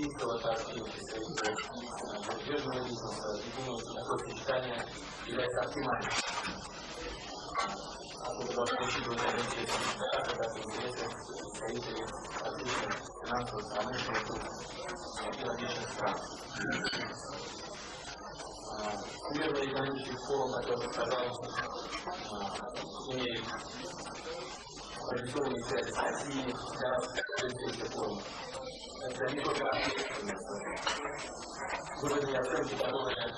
российского, так и представители зарубежного бизнеса. И думаю, что такое сочетание является оптимальным. Откуда должны учитывать интересы так и интересы представителей различных финансовых, промышленных и различных стран. Всемирный экономический форум, который сказал, имеет традиционные связи с Россией для развития форума. Это не только выражение оценки, которые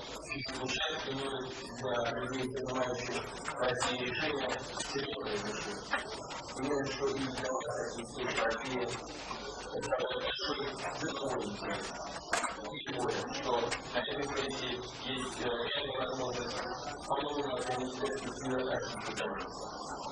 звучат, имеют для людей, принимающих России решения, серьезное значение. Думаю, что и для вас, и всей России, это большой цифровой интерес. И более, что на этой сессии есть реальная возможность по-новому организовать мир архитектуры. это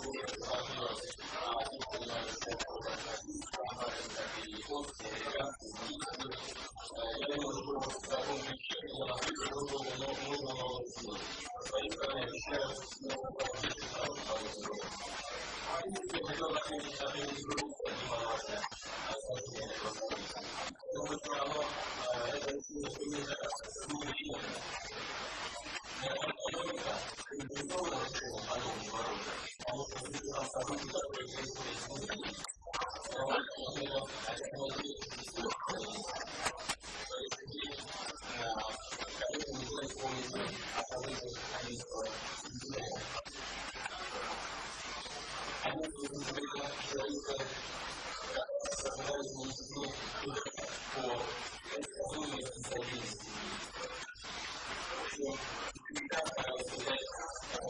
закона решила если у нас то хотя бы конечно, нельзя исполнить о событиях 11 сентября. Они сентября человека создали институт по.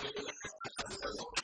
Thank you.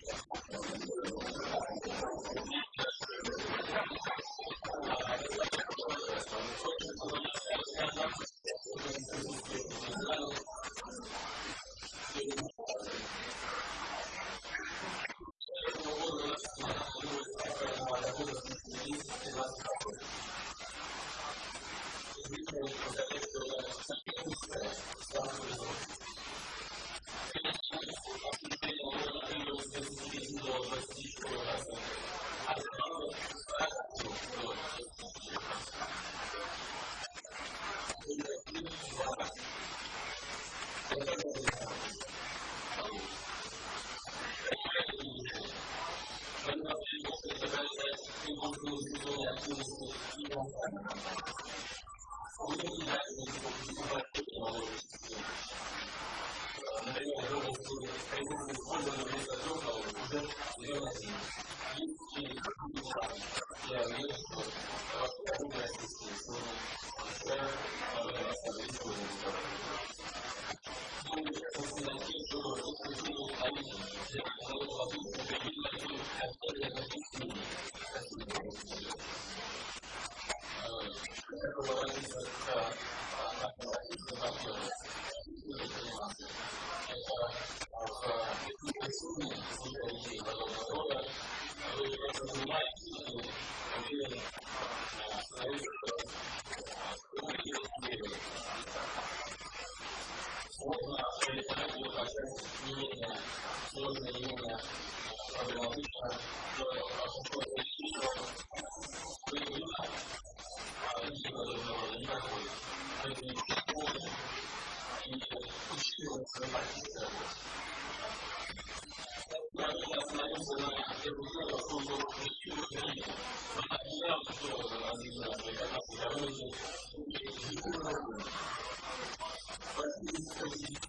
Yeah, we just, uh, الخفيف فإنه قد قل также не менее сложно и менее проблематично, что большинство политического появилось, а люди, которые не проходят, это не школы и учитывают свои партийные работы. Правильно остановился на первую в службу коллективу времени. Она явно сделала на один раз, как раз, я выразил, и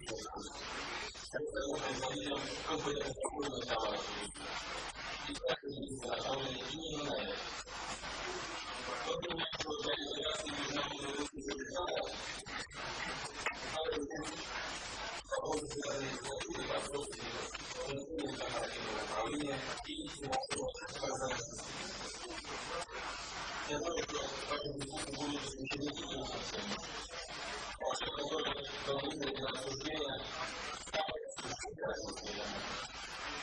культурных товаров и практически направлены именно на это. Тот момент, что для интеграции международного выпуска Александра, работы связанные с культурой, вопросами функционального корпоративного управления и финансового прозрачности. Я думаю, что в этом дискуссии будут освещены и финансовые. Ваши которые планируют на обсуждение, там обсуждение,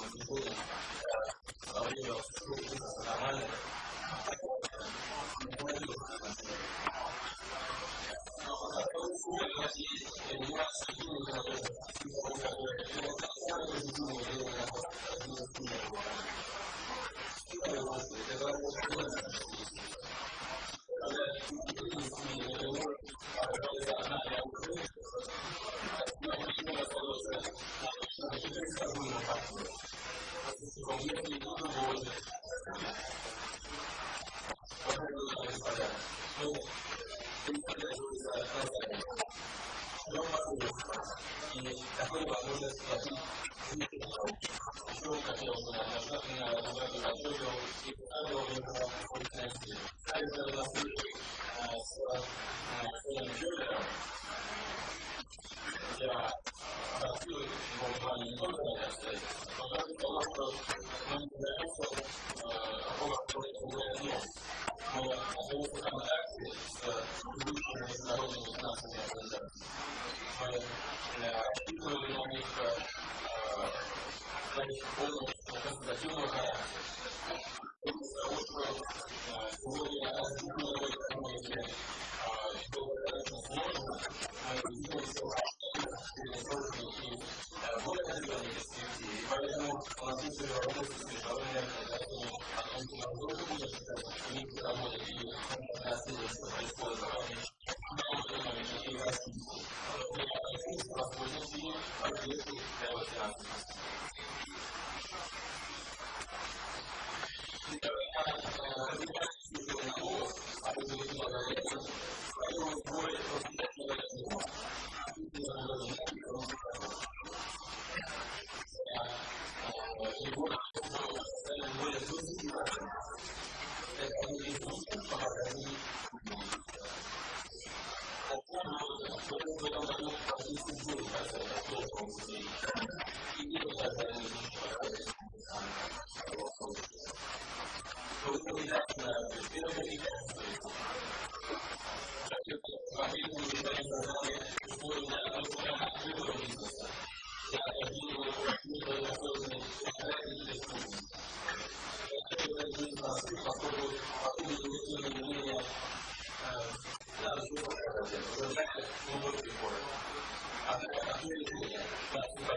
было безусловно во время кризиса нормально. Thank you.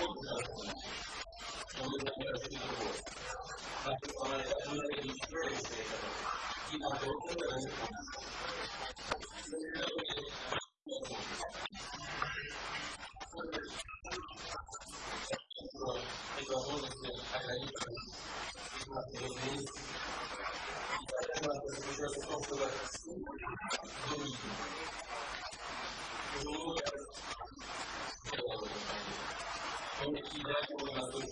todos os assuntos. Vamos agora seguir particular da Júlia de Floresceta e na outra grande Thank you. он не кидает его на стойку.